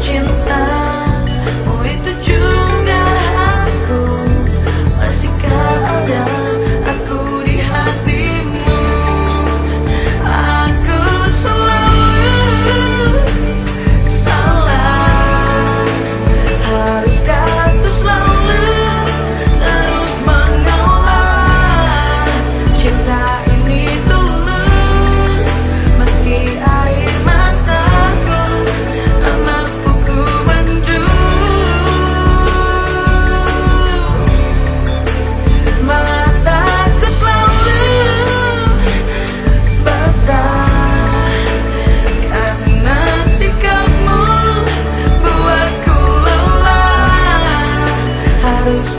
cinta. Oh itu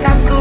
got